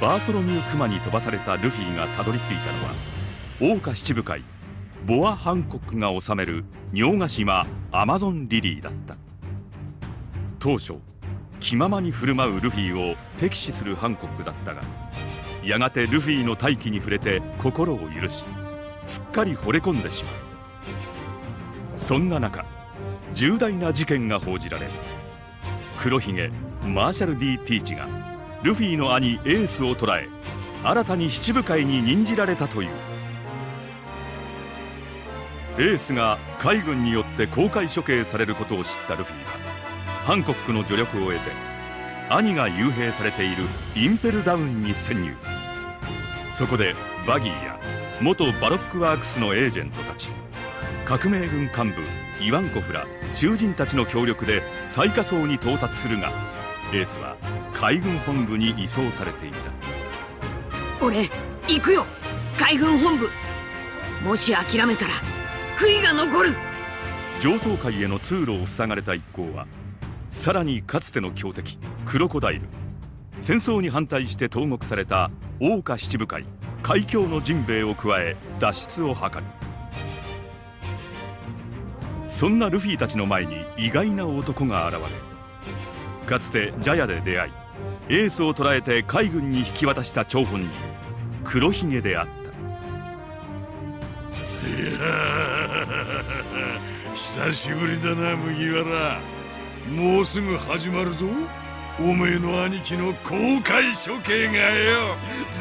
バーソロミュー・クマに飛ばされたルフィがたどり着いたのは桜花七部会ボア・ハンコックが治める尿ヶ島アマゾンリリーだった。当初気ままに振る舞うルフィを敵視するハンコックだったがやがてルフィの大気に触れて心を許しすっかり惚れ込んでしまう。そんな中重大な事件が報じられる黒ひげマーシャル・ D・ティーチがルフィの兄エースを捕らえ新たに七武海に任じられたという。エースが海軍によって公開処刑されることを知ったルフィはハンコックの助力を得て兄が幽閉されているインペルダウンに潜入。そこでバギーや元バロックワークスのエージェントたち革命軍幹部イワンコフら囚人たちの協力で最下層に到達するがエースは海軍本部に移送されていた。俺行くよ。海軍本部。もし諦めたら悔いが残る。上層階への通路を塞がれた一行はさらにかつての強敵クロコダイル。戦争に反対して投獄された桜花七部会海峡のジンベエを加え脱出を図る。そんなルフィたちの前に意外な男が現れかつてジャヤで出会いエースを捕らえて海軍に引き渡した張本人。黒ひげであった。久しぶりだな麦わら。もうすぐ始まるぞ。おめえの兄貴の公開処刑がよ。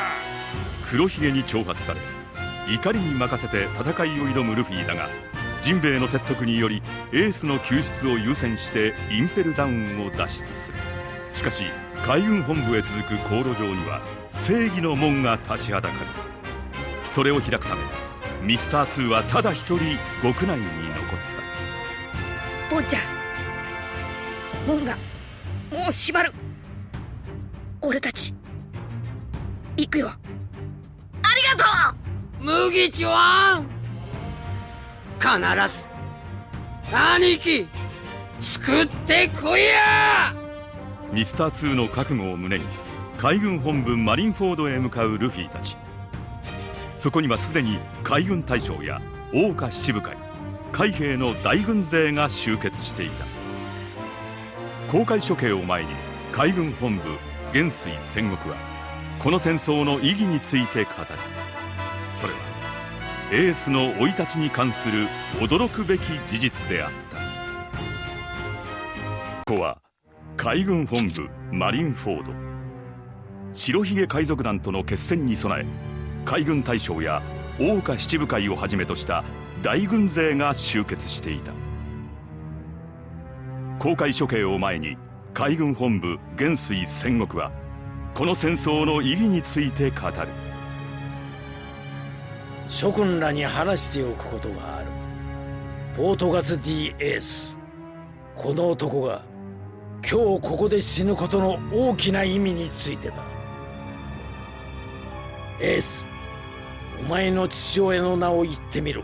黒ひげに挑発され怒りに任せて戦いを挑むルフィだがジンベエの説得によりエースの救出を優先してインペルダウンを脱出する。しかし海軍本部へ続く航路上には正義の門が立ちはだかる。それを開くためミスター2はただ一人極内に残った。ボンちゃん門がもう閉まる。俺たち行くよ。ありがとう！麦ちゃん必ず兄貴作ってこいや！ミスター2の覚悟を胸に海軍本部マリンフォードへ向かうルフィたち。そこにはすでに海軍大将や桜花七部会海兵の大軍勢が集結していた。公開処刑を前に海軍本部元帥戦国はこの戦争の意義について語る。それはエースの生い立ちに関する驚くべき事実であった。ここは海軍本部マリンフォード。白ひげ海賊団との決戦に備え海軍大将や桜花七部会をはじめとした大軍勢が集結していた。公開処刑を前に海軍本部元帥戦国はこの戦争の意義について語る。諸君らに話しておくことがある。ポートガス・ディ・エース。この男が今日ここで死ぬことの大きな意味についてだ。エースお前の父親の名を言ってみろ。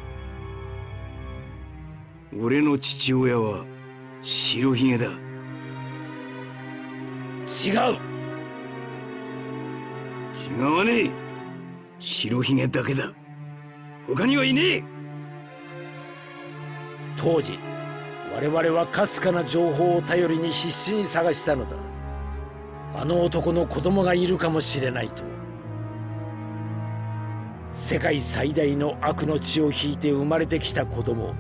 俺の父親は白ひげだ。違う。違わねえ。白ひげだけだ他にはいねえ。当時我々はかすかな情報を頼りに必死に探したのだ。あの男の子供がいるかもしれないと。世界最大の悪の血を引いて生まれてきた子供。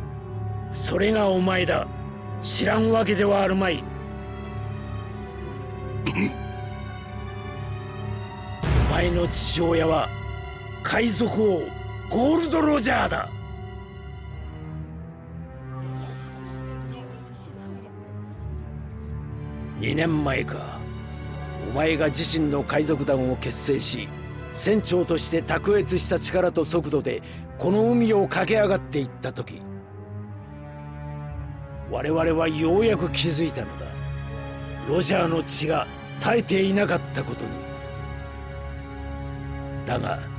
それがお前だ。知らんわけではあるまい。お前の父親は海賊王ゴールド・ロジャーだ。2年前か。お前が自身の海賊団を結成し船長として卓越した力と速度でこの海を駆け上がっていった時。我々はようやく気づいたのだ。ロジャーの血が絶えていなかったことに。だが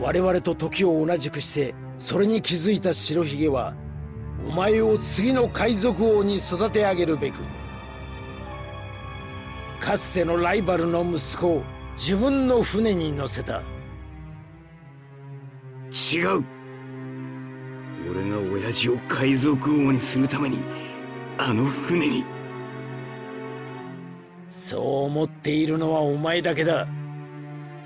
我々と時を同じくしてそれに気づいた白ひげはお前を次の海賊王に育て上げるべくかつてのライバルの息子を自分の船に乗せた。違う。俺が親父を海賊王にするためにあの船に。そう思っているのはお前だけだ。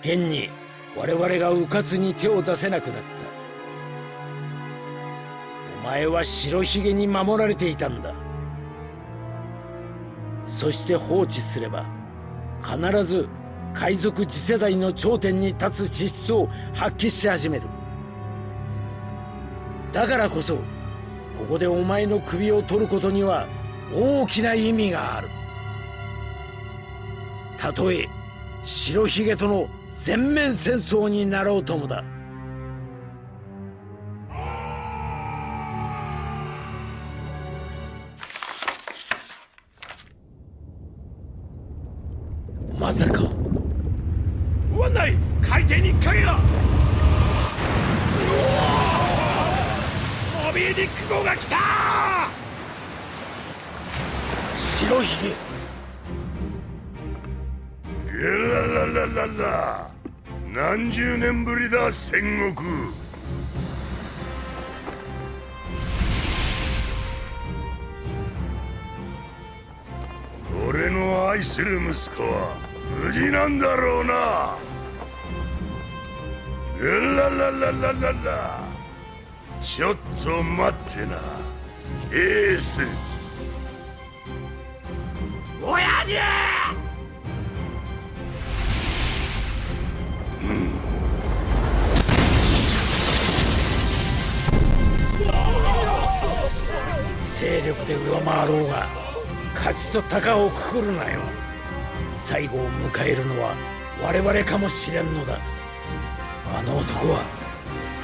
現に我々が迂闊に手を出せなくなった。お前は白ひげに守られていたんだ。そして放置すれば必ず海賊次世代の頂点に立つ資質を発揮し始める。だからこそここでお前の首を取ることには大きな意味がある。たとえ白ひげとの全面戦争になろうともだ。まさか。湾内海底に影がモビーディック号が来た。白ひげ。ゲラララララ何十年ぶりだ戦国。俺の愛する息子は無事なんだろうな。ゲララララララちょっと待ってな。エース。親父！勢力で上回ろうが勝ちと鷹をくくるなよ。最後を迎えるのは我々かもしれんのだ。あの男は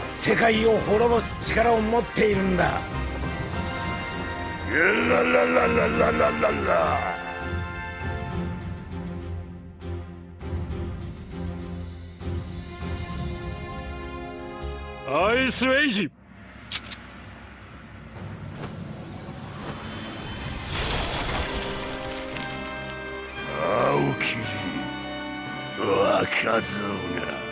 世界を滅ぼす力を持っているんだ。ゲララララララララアイスエイジ。青霧若造が。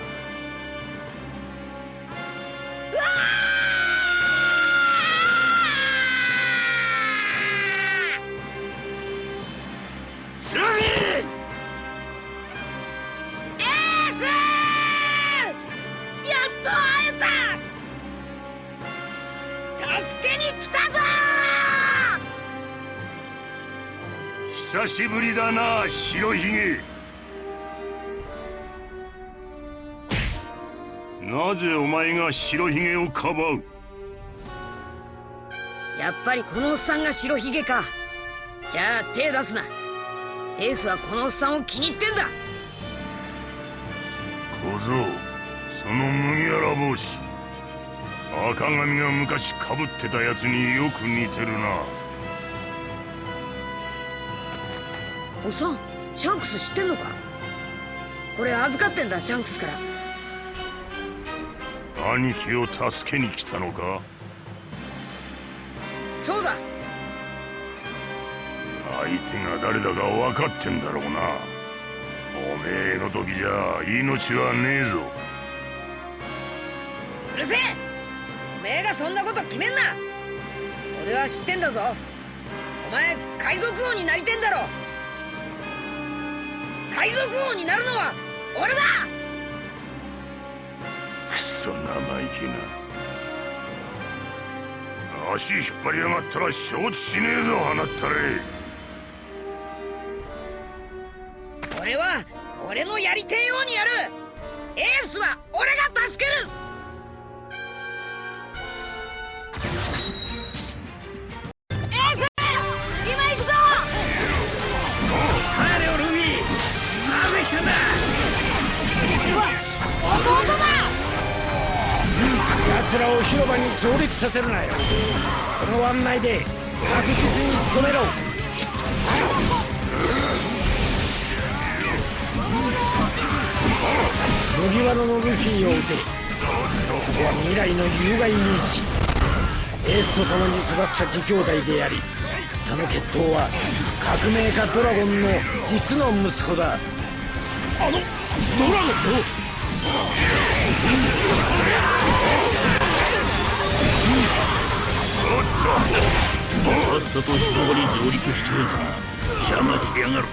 久しぶりだな白ひげ。なぜお前が白ひげをかばう？やっぱりこのおっさんが白ひげか。じゃあ手出すな。エースはこのおっさんを気に入ってんだ。小僧その麦わら帽子。赤髪が昔かぶってたやつによく似てるなおっさんシャンクス知ってんのか？これ預かってんだシャンクスから。兄貴を助けに来たのか？そうだ。相手が誰だか分かってんだろうな。おめえの時じゃ命はねえぞ。うるせえ！おめえがそんなこと決めんな！俺は知ってんだぞ。お前海賊王になりてんだろ海賊王になるのは俺だ！クソ生意気な。足引っ張りやがったら承知しねえぞ放ったれ俺は俺のやりてえようにやる。エースは俺が助ける広場に上陸させるなよ。この湾内で確実に仕留めろ。麦わらのルフィを撃て。ここは未来の有害因子エースと共に育った義兄弟でありその血統は革命家ドラゴンの実の息子だ。あのドラゴン？さっさと広場に上陸して邪魔しやがる。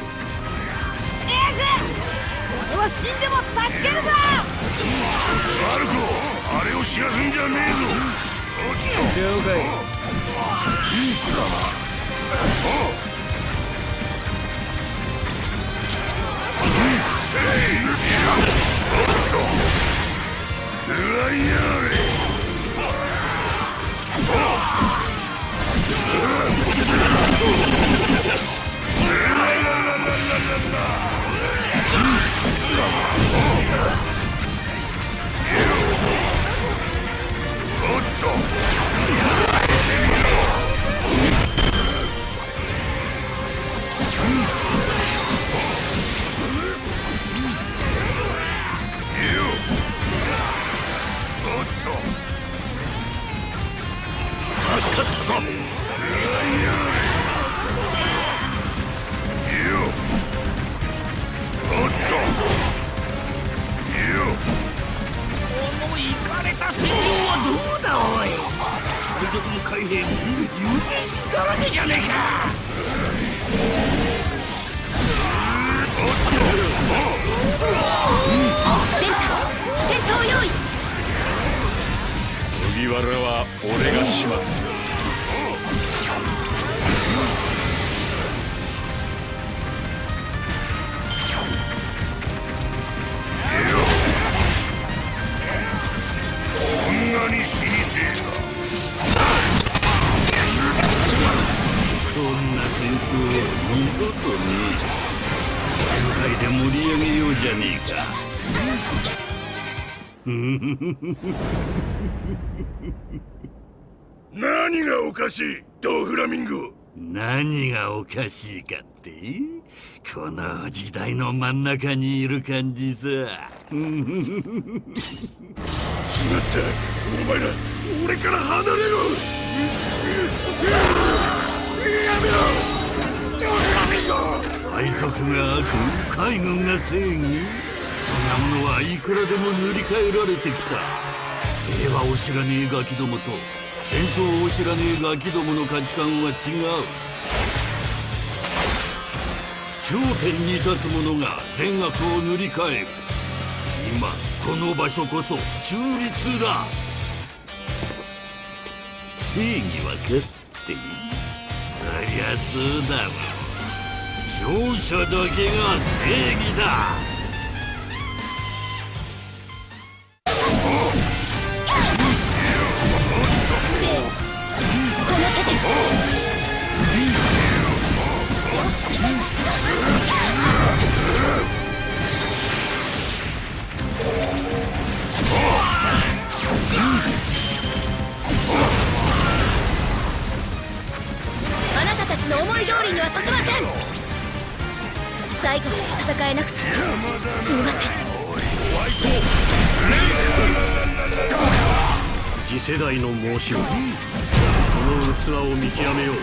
俺は死んでも助けるぞ。あるぞ。あれを知らすんじゃねえぞ。了解うわいやれ助かったぞ。麦わらは俺が始末する。こんなに死にてえか。こん。な戦争は二度とねえ七部会で盛り上げようじゃねえか何がおかしいドフラミンゴ何がおかしいかってこの時代の真ん。中にいる感じさまったお前ら俺から離れろ。やめろ海賊が悪海軍が正義そんなものはいくらでも塗り替えられてきた。平和を知らねえガキどもと戦争を知らねえガキどもの価値観は違う。頂点に立つ者が善悪を塗り替える。今この場所こそ中立だ。正義は勝つってそりゃそうだわ勝者だけが正義だ。この手で。思い通りには進ません。最後まで戦えなくてすみません。次世代の申し子その器を見極めよう。て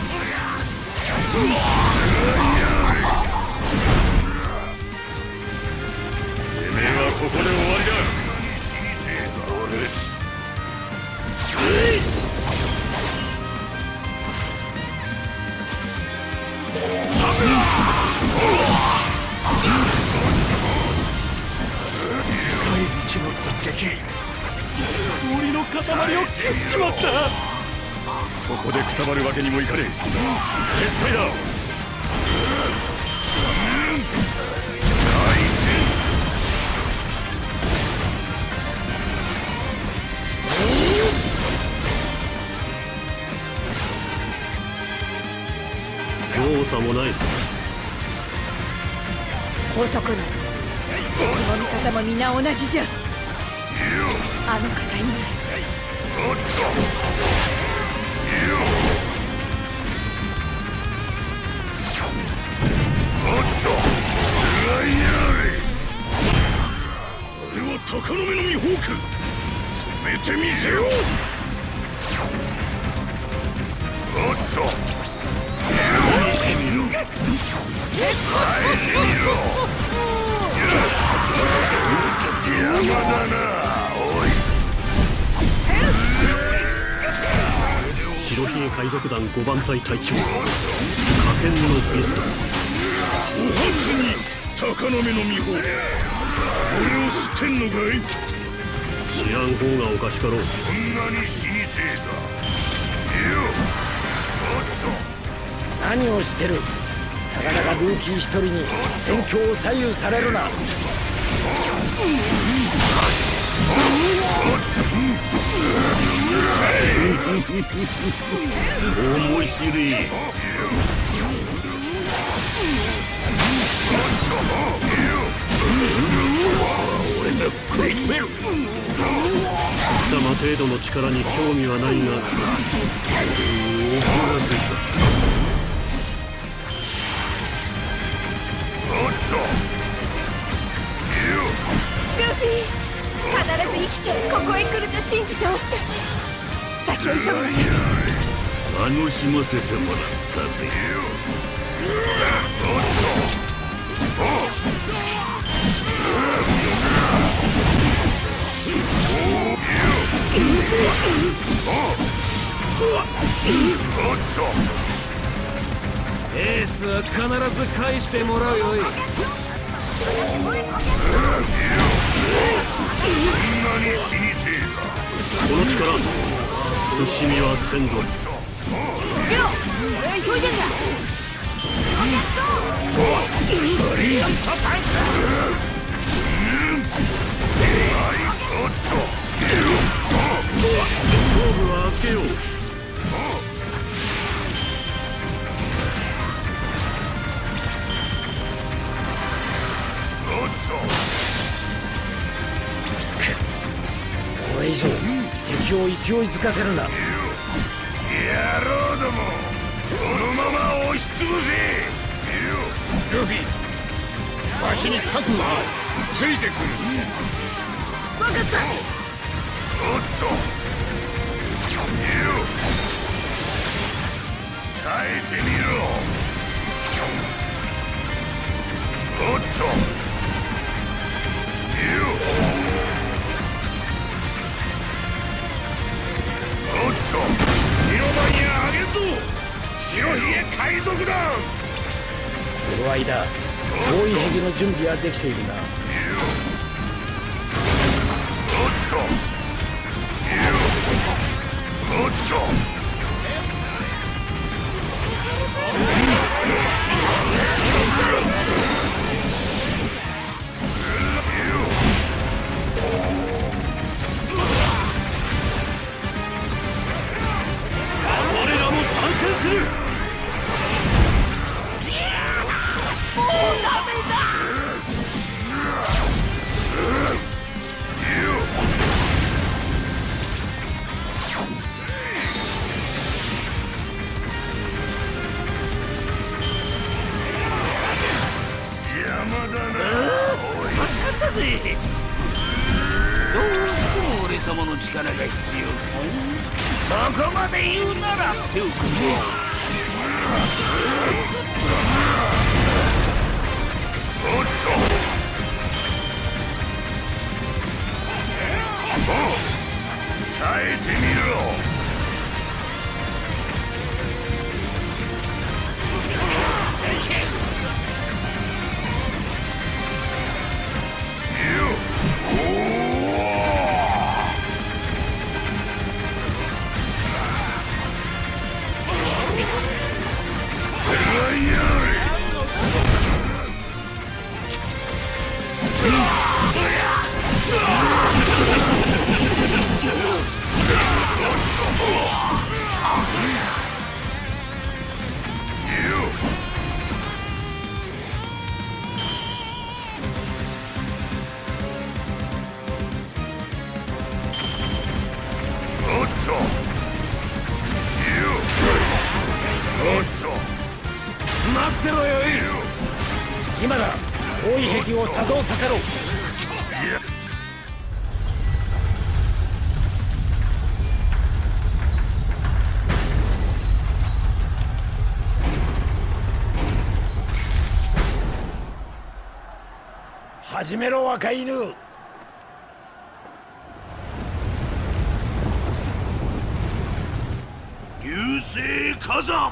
めえはここで終わりだ。氷の塊を蹴っちまった。ここでくたばるわけにもいかねえ。撤退だ。容赦もない男など敵も味方も皆同じじゃ。あの方以外おっとおっとうわい。やれ俺は鷹の目のミホーク止めてみせよう。おっと白ひげ海賊団5番隊隊長。火剣のビスト。お初に高野目の美穂俺を知ってんのかい？知らん方がおかしかろうそんなに死にてえか。よおっと。何をしてる？たかだかルーキー一人に戦況を左右されるな。面白い貴様程度の力に興味はないが。怒らせたおっとルフィ必ず生きてここへ来ると信じておって。先を急ぐのじゃ。楽しませてもらったぜ。おっとエースは必ず返してもらうよい。そんなに死にてえかこの力慎みはせんぞ勢いづかせるな野郎どもこのまま押しつぶせ。ルフィわしに策があるついてくる。分かった。おっと。よ耐えてみろ。おっと海賊団。この間包囲壁の準備はできているな。おっとおっと我らも参戦するどうしても俺様の力が必要かそこまで言うなら手を組もう耐えてみろおっ 始めろ若犬。流星火山。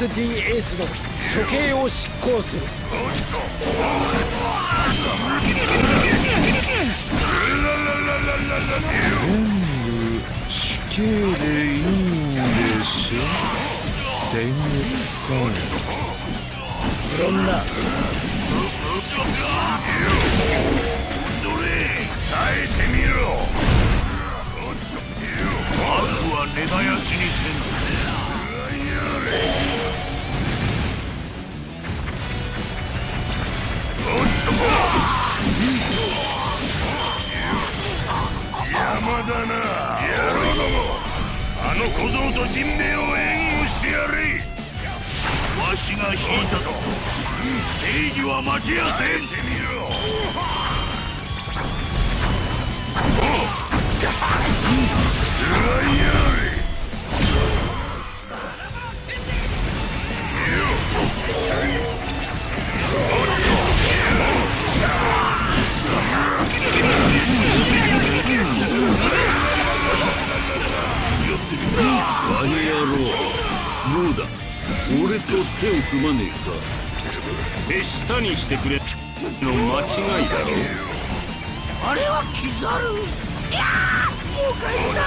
オートガス D エースの処刑を執行する。全部死刑でいいんでしょ千月さん無論だ耐えてみろ。悪は根絶やしにせんの小僧と人命を援護してやれわしが引いたぞ。正義は負けやせん。てみろあの野郎どうだ？俺と手を組まねえか。手下にしてくれ。の間違いだろ。あれはキザルいやーもう帰った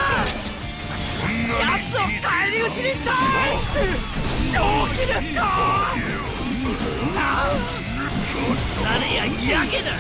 こんなに奴を返り討ちにしたい正気ですか誰ややけだ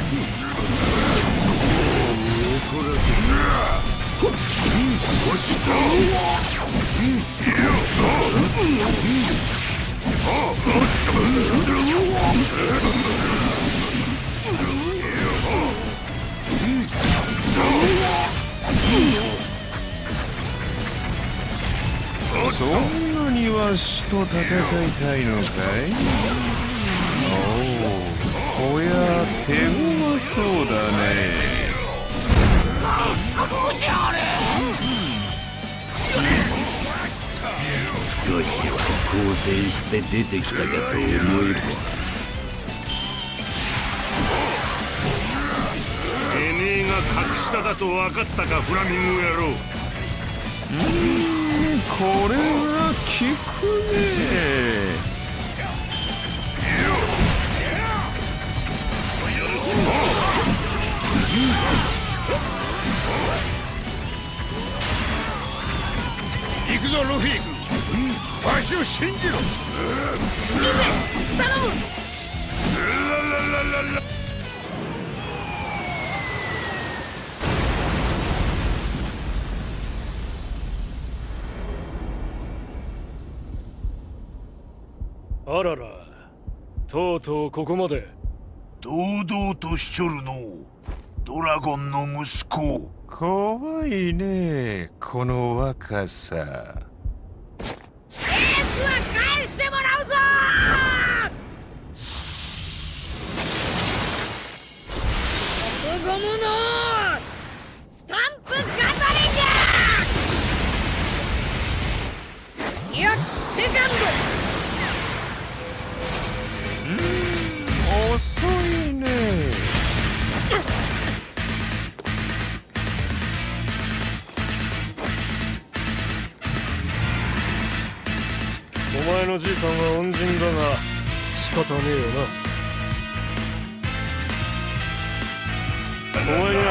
そんなにわしと戦いたいのかい？おおこや手強そうだね。少しは構成して出てきたかと思えばてめえが格下だと分かったかフラミンゴ野郎。うんこれは効くね。行くぞルフィわしを信じろ。頼む。あららとうとうここまで。堂々としちょるのう。ドラゴンの息子怖いねこの若さ。エースは返してもらうぞ！ゴムのスタンプガトリングいやセカン遅いね前のじいさんは恩人だが仕方ねえよな。お前には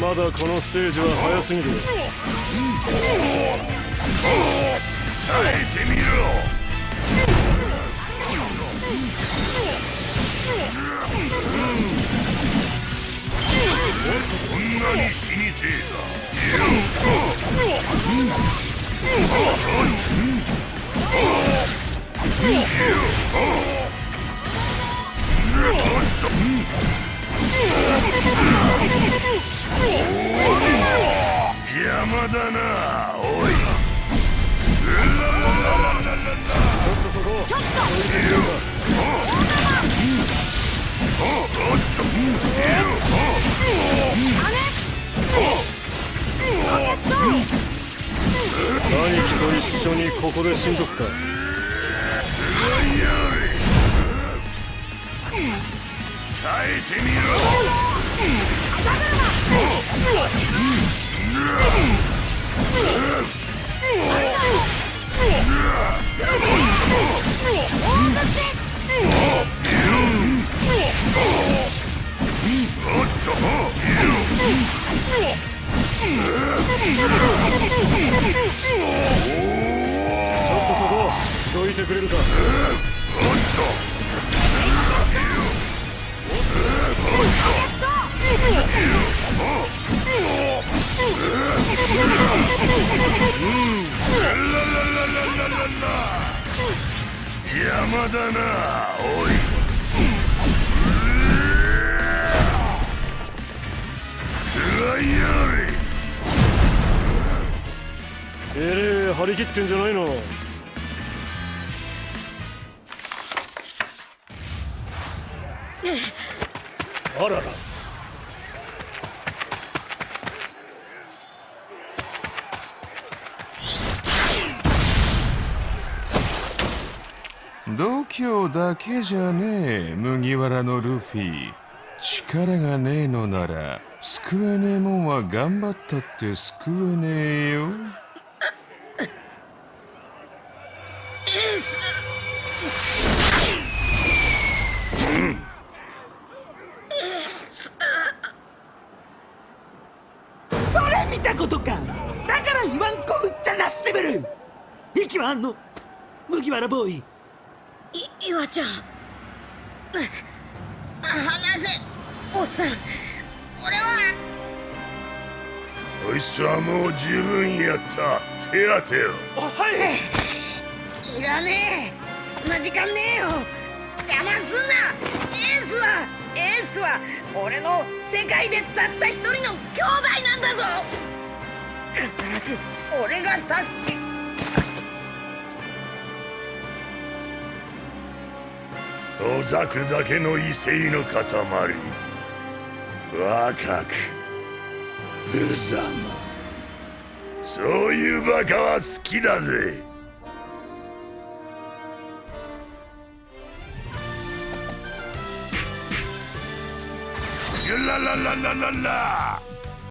まだこのステージは早すぎる。耐えてみろ。こんなに死にてえか 邪魔だな。おい。ちょっと兄貴と一緒にここで死んどくか。耐えてみろ。ちょっとそこ。どいてくれるか邪魔だな。おい。食らいやれえれえ張り切ってんじゃないの。あらら。度胸だけじゃねえ麦わらのルフィ。力がねえのなら救えねえもんは頑張ったって救えねえよ。んの麦わらボーイ。い岩ちゃん。あ話せおっさん。俺は。こいつはもう十分やった。手当てよいらねえ。そんな時間ねえよ。邪魔すんな。エースはエースは俺の世界でたった一人の兄弟なんだぞ。必ず俺が助けほざくだけの威勢の塊。若く無様。そういうバカは好きだぜ。ララララララ。